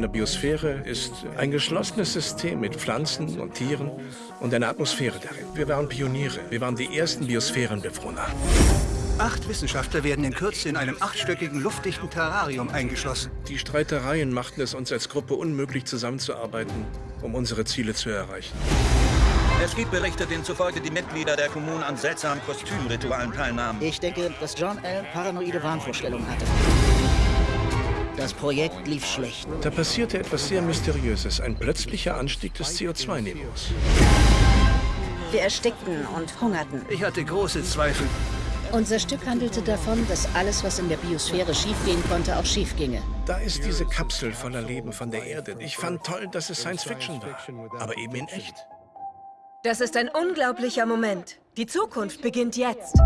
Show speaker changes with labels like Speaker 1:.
Speaker 1: einer Biosphäre ist ein geschlossenes System mit Pflanzen und Tieren und einer Atmosphäre darin. Wir waren Pioniere. Wir waren die ersten Biosphärenbewohner.
Speaker 2: Acht Wissenschaftler werden in Kürze in einem achtstöckigen, luftdichten Terrarium eingeschlossen.
Speaker 1: Die Streitereien machten es uns als Gruppe unmöglich, zusammenzuarbeiten, um unsere Ziele zu erreichen.
Speaker 3: Es gibt Berichte, denen zufolge die Mitglieder der Kommunen an seltsamen Kostümritualen teilnahmen.
Speaker 4: Ich denke, dass John Allen paranoide Wahnvorstellungen hatte. Das Projekt lief schlecht.
Speaker 1: Da passierte etwas sehr Mysteriöses, ein plötzlicher Anstieg des CO2-Niveaus.
Speaker 5: Wir erstickten und hungerten.
Speaker 2: Ich hatte große Zweifel.
Speaker 6: Unser Stück handelte davon, dass alles, was in der Biosphäre schiefgehen konnte, auch schief ginge.
Speaker 1: Da ist diese Kapsel voller Leben von der Erde. Ich fand toll, dass es Science Fiction war, aber eben in echt.
Speaker 5: Das ist ein unglaublicher Moment. Die Zukunft beginnt jetzt.